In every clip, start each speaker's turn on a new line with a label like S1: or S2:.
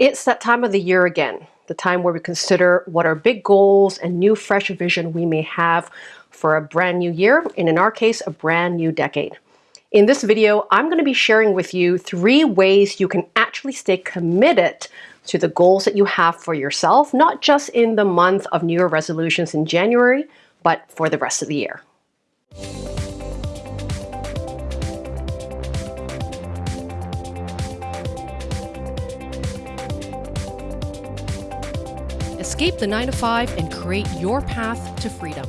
S1: It's that time of the year again, the time where we consider what our big goals and new fresh vision we may have for a brand new year, and in our case, a brand new decade. In this video, I'm going to be sharing with you three ways you can actually stay committed to the goals that you have for yourself, not just in the month of New Year resolutions in January, but for the rest of the year. Escape the 9 to 5 and create your path to freedom.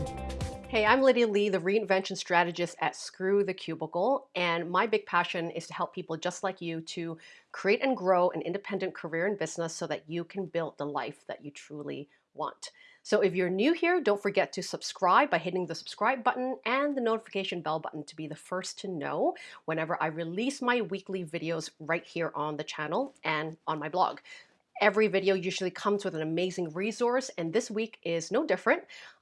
S1: Hey, I'm Lydia Lee, the reinvention strategist at Screw the Cubicle, and my big passion is to help people just like you to create and grow an independent career and business so that you can build the life that you truly want. So if you're new here, don't forget to subscribe by hitting the subscribe button and the notification bell button to be the first to know whenever I release my weekly videos right here on the channel and on my blog. Every video usually comes with an amazing resource, and this week is no different.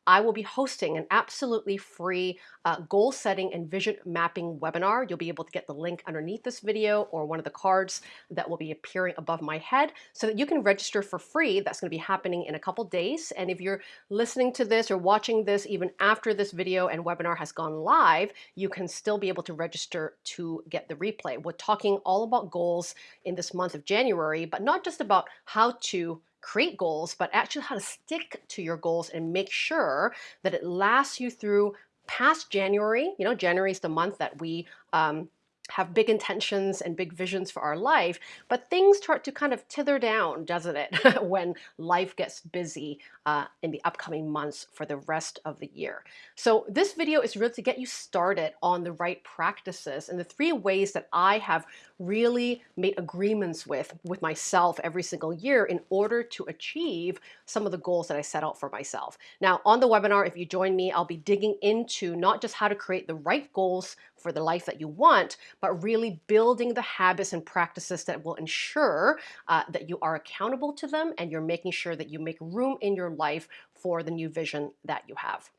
S1: I will be hosting an absolutely free uh, goal setting and vision mapping webinar. You'll be able to get the link underneath this video or one of the cards that will be appearing above my head so that you can register for free. That's going to be happening in a couple days. And if you're listening to this or watching this even after this video and webinar has gone live, you can still be able to register to get the replay. We're talking all about goals in this month of January, but not just about how to create goals, but actually how to stick to your goals and make sure that it lasts you through past January. You know, January is the month that we um, have big intentions and big visions for our life, but things start to kind of tither down, doesn't it, when life gets busy uh, in the upcoming months for the rest of the year. So this video is really to get you started on the right practices and the three ways that I have really made agreements with, with myself every single year in order to achieve some of the goals that I set out for myself. Now on the webinar, if you join me, I'll be digging into not just how to create the right goals for the life that you want, but really building the habits and practices that will ensure uh, that you are accountable to them and you're making sure that you make room in your life for the new vision that you have.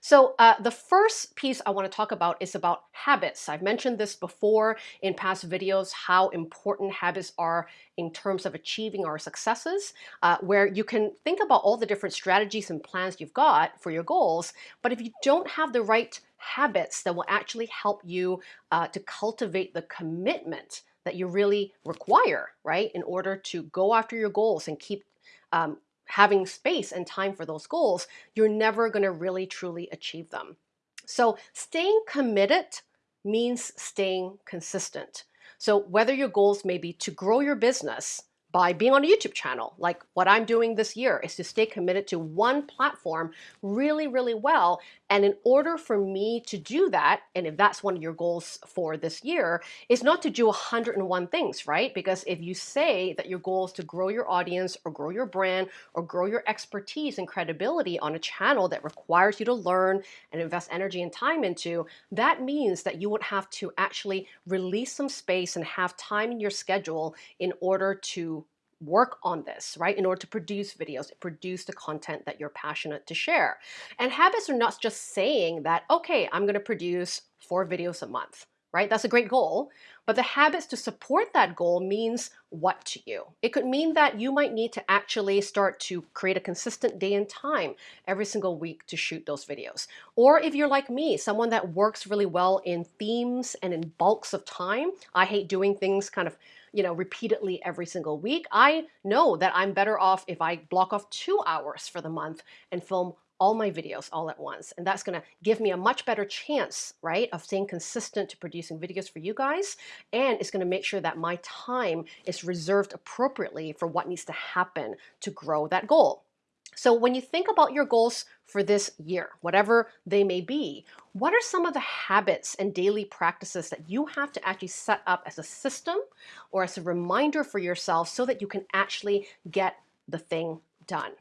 S1: So uh, the first piece I want to talk about is about habits. I've mentioned this before in past videos, how important habits are in terms of achieving our successes, uh, where you can think about all the different strategies and plans you've got for your goals, but if you don't have the right habits that will actually help you uh, to cultivate the commitment that you really require, right, in order to go after your goals and keep um, having space and time for those goals, you're never going to really truly achieve them. So staying committed means staying consistent. So whether your goals may be to grow your business, by being on a YouTube channel. Like what I'm doing this year is to stay committed to one platform really, really well. And in order for me to do that, and if that's one of your goals for this year, is not to do 101 things, right? Because if you say that your goal is to grow your audience or grow your brand or grow your expertise and credibility on a channel that requires you to learn and invest energy and time into, that means that you would have to actually release some space and have time in your schedule in order to work on this, right? In order to produce videos, produce the content that you're passionate to share. And habits are not just saying that, okay, I'm going to produce four videos a month, right? That's a great goal. But the habits to support that goal means what to you? It could mean that you might need to actually start to create a consistent day and time every single week to shoot those videos. Or if you're like me, someone that works really well in themes and in bulks of time, I hate doing things kind of you know, repeatedly every single week, I know that I'm better off if I block off two hours for the month and film all my videos all at once. And that's gonna give me a much better chance, right, of staying consistent to producing videos for you guys. And it's gonna make sure that my time is reserved appropriately for what needs to happen to grow that goal. So when you think about your goals for this year, whatever they may be, what are some of the habits and daily practices that you have to actually set up as a system or as a reminder for yourself so that you can actually get the thing done?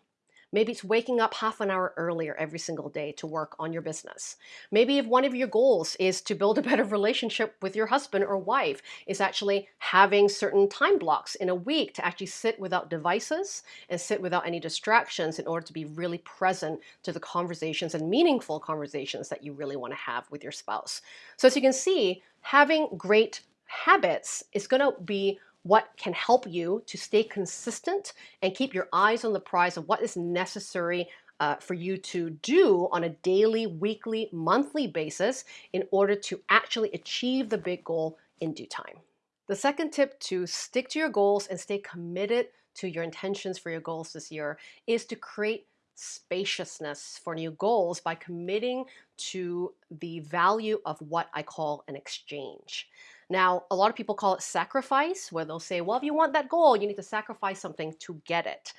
S1: Maybe it's waking up half an hour earlier every single day to work on your business. Maybe if one of your goals is to build a better relationship with your husband or wife, is actually having certain time blocks in a week to actually sit without devices and sit without any distractions in order to be really present to the conversations and meaningful conversations that you really want to have with your spouse. So as you can see, having great habits is going to be what can help you to stay consistent and keep your eyes on the prize of what is necessary uh, for you to do on a daily, weekly, monthly basis in order to actually achieve the big goal in due time. The second tip to stick to your goals and stay committed to your intentions for your goals this year is to create spaciousness for new goals by committing to the value of what I call an exchange. Now, a lot of people call it sacrifice, where they'll say, well, if you want that goal, you need to sacrifice something to get it.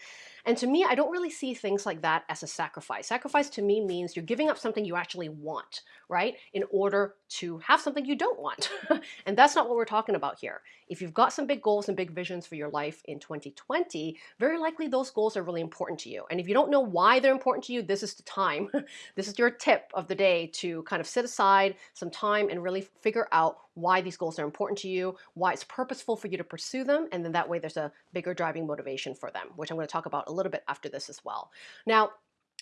S1: And to me, I don't really see things like that as a sacrifice. Sacrifice to me means you're giving up something you actually want, right? In order to have something you don't want. and that's not what we're talking about here. If you've got some big goals and big visions for your life in 2020, very likely those goals are really important to you. And if you don't know why they're important to you, this is the time. this is your tip of the day to kind of sit aside some time and really figure out why these goals are important to you, why it's purposeful for you to pursue them, and then that way there's a bigger driving motivation for them, which I'm going to talk about a little bit after this as well. Now,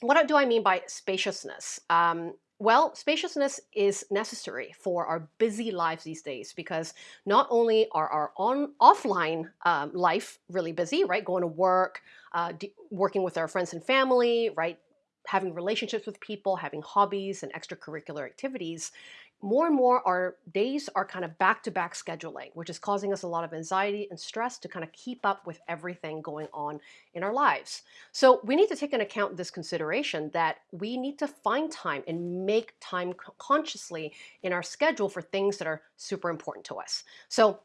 S1: what do I mean by spaciousness? Um, well, spaciousness is necessary for our busy lives these days because not only are our on offline um, life really busy, right? Going to work, uh, working with our friends and family, right? Having relationships with people, having hobbies and extracurricular activities more and more our days are kind of back-to-back scheduling, which is causing us a lot of anxiety and stress to kind of keep up with everything going on in our lives. So we need to take into account this consideration that we need to find time and make time consciously in our schedule for things that are super important to us. So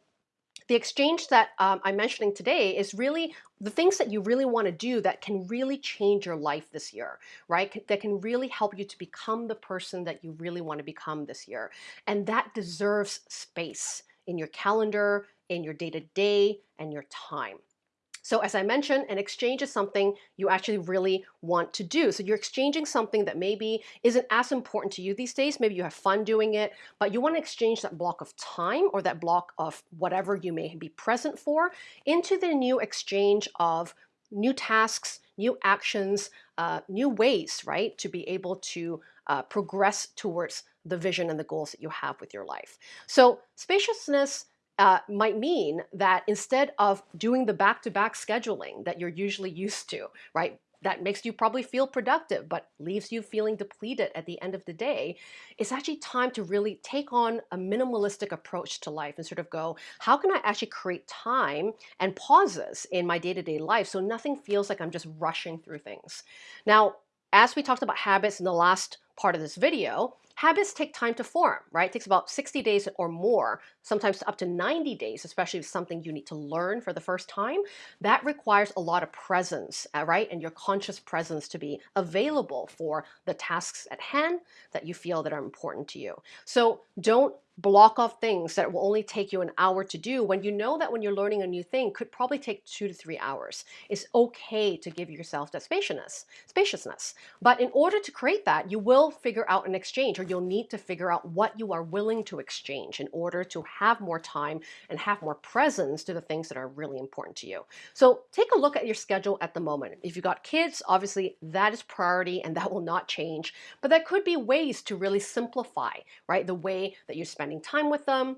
S1: the exchange that um, I'm mentioning today is really the things that you really want to do that can really change your life this year, right? That can really help you to become the person that you really want to become this year. And that deserves space in your calendar, in your day to day, and your time. So as I mentioned, an exchange is something you actually really want to do. So you're exchanging something that maybe isn't as important to you these days. Maybe you have fun doing it, but you want to exchange that block of time or that block of whatever you may be present for into the new exchange of new tasks, new actions, uh, new ways, right, to be able to uh, progress towards the vision and the goals that you have with your life. So spaciousness uh, might mean that instead of doing the back-to-back -back scheduling that you're usually used to, right? That makes you probably feel productive, but leaves you feeling depleted at the end of the day. It's actually time to really take on a minimalistic approach to life and sort of go, how can I actually create time and pauses in my day-to-day -day life so nothing feels like I'm just rushing through things. Now, as we talked about habits in the last part of this video, Habits take time to form, right? It takes about 60 days or more, sometimes up to 90 days, especially if something you need to learn for the first time. That requires a lot of presence, uh, right? And your conscious presence to be available for the tasks at hand that you feel that are important to you. So don't block off things that will only take you an hour to do when you know that when you're learning a new thing could probably take two to three hours. It's okay to give yourself that spaciousness, spaciousness. But in order to create that, you will figure out an exchange or you'll need to figure out what you are willing to exchange in order to have more time and have more presence to the things that are really important to you. So take a look at your schedule at the moment. If you've got kids, obviously that is priority and that will not change, but there could be ways to really simplify, right? The way that you spend spending time with them.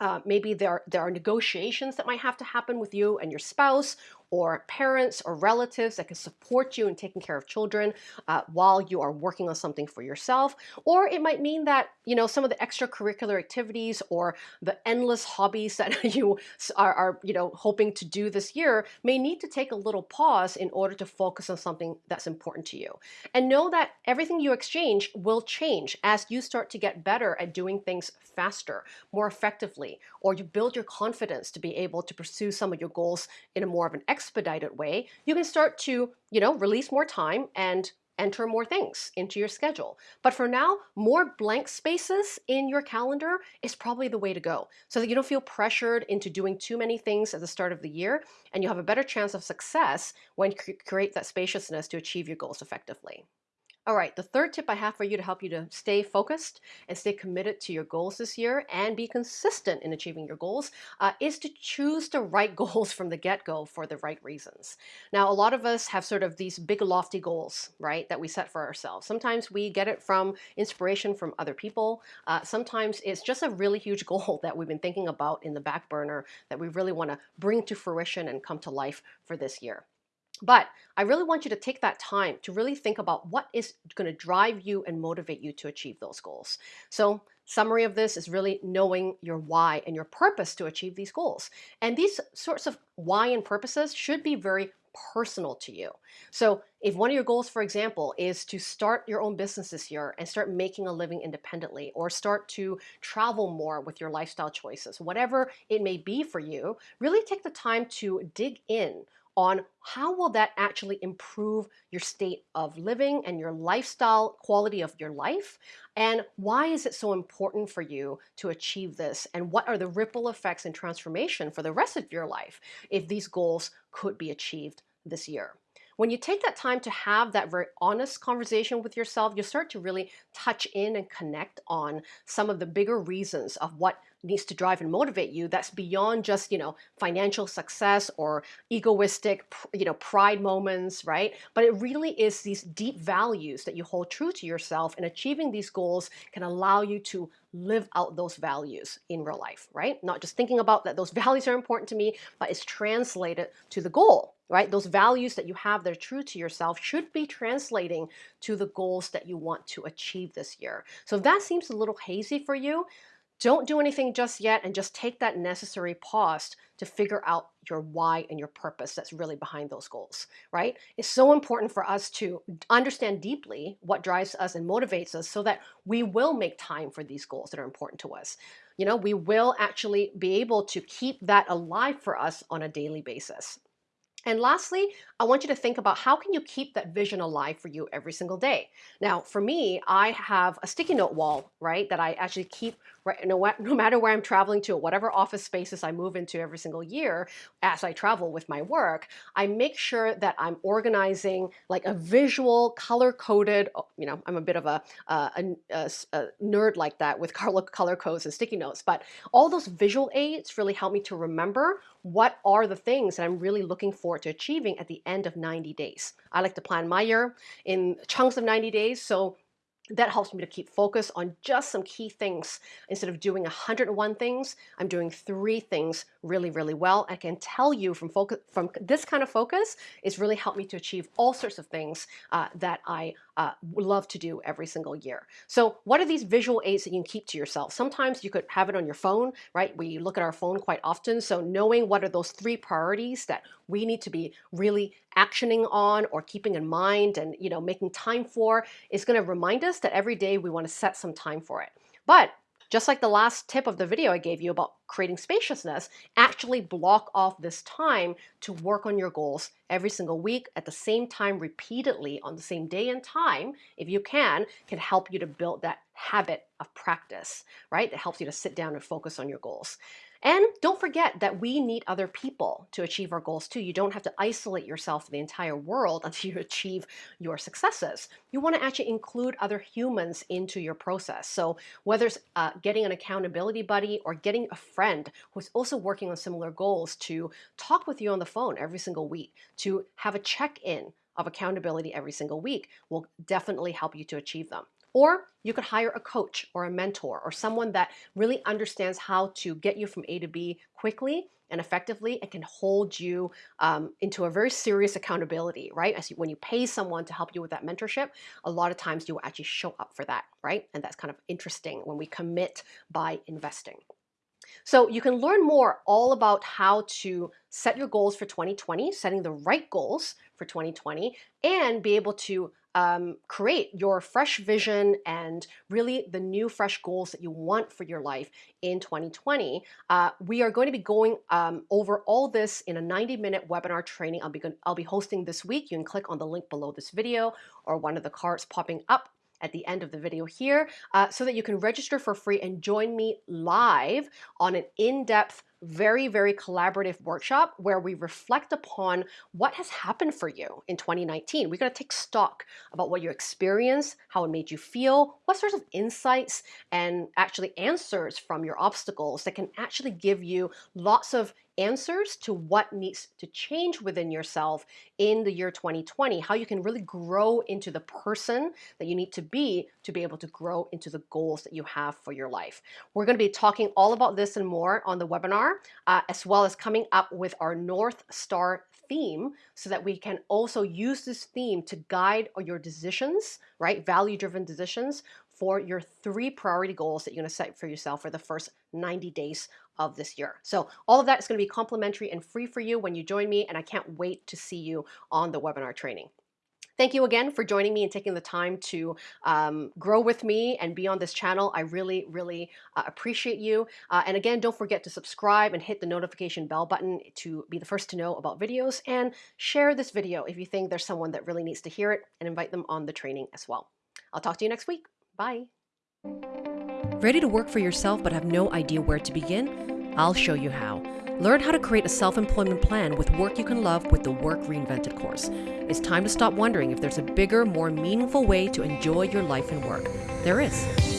S1: Uh, maybe there, there are negotiations that might have to happen with you and your spouse or parents or relatives that can support you in taking care of children uh, while you are working on something for yourself. Or it might mean that, you know, some of the extracurricular activities or the endless hobbies that you are, are, you know, hoping to do this year may need to take a little pause in order to focus on something that's important to you. And know that everything you exchange will change as you start to get better at doing things faster, more effectively, or you build your confidence to be able to pursue some of your goals in a more of an expedited way, you can start to, you know, release more time and enter more things into your schedule. But for now, more blank spaces in your calendar is probably the way to go so that you don't feel pressured into doing too many things at the start of the year and you have a better chance of success when you create that spaciousness to achieve your goals effectively. All right, the third tip I have for you to help you to stay focused and stay committed to your goals this year and be consistent in achieving your goals uh, is to choose the right goals from the get-go for the right reasons. Now, a lot of us have sort of these big lofty goals, right, that we set for ourselves. Sometimes we get it from inspiration from other people. Uh, sometimes it's just a really huge goal that we've been thinking about in the back burner that we really want to bring to fruition and come to life for this year. But I really want you to take that time to really think about what is going to drive you and motivate you to achieve those goals. So summary of this is really knowing your why and your purpose to achieve these goals. And these sorts of why and purposes should be very personal to you. So if one of your goals, for example, is to start your own business this year and start making a living independently or start to travel more with your lifestyle choices, whatever it may be for you, really take the time to dig in on how will that actually improve your state of living and your lifestyle quality of your life and why is it so important for you to achieve this and what are the ripple effects and transformation for the rest of your life if these goals could be achieved this year. When you take that time to have that very honest conversation with yourself, you start to really touch in and connect on some of the bigger reasons of what needs to drive and motivate you that's beyond just you know financial success or egoistic you know pride moments right but it really is these deep values that you hold true to yourself and achieving these goals can allow you to live out those values in real life right not just thinking about that those values are important to me but it's translated to the goal right? Those values that you have that are true to yourself should be translating to the goals that you want to achieve this year. So if that seems a little hazy for you, don't do anything just yet and just take that necessary pause to figure out your why and your purpose that's really behind those goals, right? It's so important for us to understand deeply what drives us and motivates us so that we will make time for these goals that are important to us. You know, we will actually be able to keep that alive for us on a daily basis. And lastly, I want you to think about how can you keep that vision alive for you every single day. Now, for me, I have a sticky note wall, right, that I actually keep right, no, no matter where I'm traveling to, whatever office spaces I move into every single year as I travel with my work, I make sure that I'm organizing like a visual, color-coded, oh, you know, I'm a bit of a, uh, a, a, a nerd like that with color codes and sticky notes, but all those visual aids really help me to remember what are the things that I'm really looking forward to achieving at the end of 90 days. I like to plan my year in chunks of 90 days. So that helps me to keep focus on just some key things. Instead of doing 101 things, I'm doing three things really, really well. I can tell you from focus, from this kind of focus, it's really helped me to achieve all sorts of things uh, that I uh, love to do every single year. So what are these visual aids that you can keep to yourself? Sometimes you could have it on your phone, right? We look at our phone quite often. So knowing what are those three priorities that we need to be really actioning on or keeping in mind and you know making time for is going to remind us that every day we want to set some time for it. But just like the last tip of the video I gave you about creating spaciousness, actually block off this time to work on your goals every single week at the same time repeatedly on the same day and time, if you can, can help you to build that habit of practice, right? That helps you to sit down and focus on your goals. And don't forget that we need other people to achieve our goals too. You don't have to isolate yourself from the entire world until you achieve your successes. You want to actually include other humans into your process. So whether it's uh, getting an accountability buddy or getting a friend who's also working on similar goals to talk with you on the phone every single week, to have a check-in of accountability every single week will definitely help you to achieve them. Or you could hire a coach or a mentor or someone that really understands how to get you from A to B quickly and effectively and can hold you um, into a very serious accountability, right? As you, when you pay someone to help you with that mentorship, a lot of times you will actually show up for that, right? And that's kind of interesting when we commit by investing. So you can learn more all about how to set your goals for 2020, setting the right goals for 2020, and be able to um, create your fresh vision and really the new fresh goals that you want for your life in 2020. Uh, we are going to be going um, over all this in a 90 minute webinar training I'll be, I'll be hosting this week. You can click on the link below this video or one of the cards popping up at the end of the video here uh, so that you can register for free and join me live on an in-depth very, very collaborative workshop where we reflect upon what has happened for you in 2019. We're going to take stock about what you experienced, how it made you feel, what sorts of insights and actually answers from your obstacles that can actually give you lots of answers to what needs to change within yourself in the year 2020, how you can really grow into the person that you need to be to be able to grow into the goals that you have for your life. We're going to be talking all about this and more on the webinar, uh, as well as coming up with our North Star theme so that we can also use this theme to guide your decisions, right? Value driven decisions for your three priority goals that you're going to set for yourself for the first 90 days of this year. So all of that is going to be complimentary and free for you when you join me, and I can't wait to see you on the webinar training. Thank you again for joining me and taking the time to um, grow with me and be on this channel. I really, really uh, appreciate you. Uh, and again, don't forget to subscribe and hit the notification bell button to be the first to know about videos and share this video if you think there's someone that really needs to hear it and invite them on the training as well. I'll talk to you next week. Bye.
S2: Ready to work for yourself but have no idea where to begin? I'll show you how. Learn how to create a self-employment plan with work you can love with the Work Reinvented course. It's time to stop wondering if there's a bigger, more meaningful way to enjoy your life and work. There is.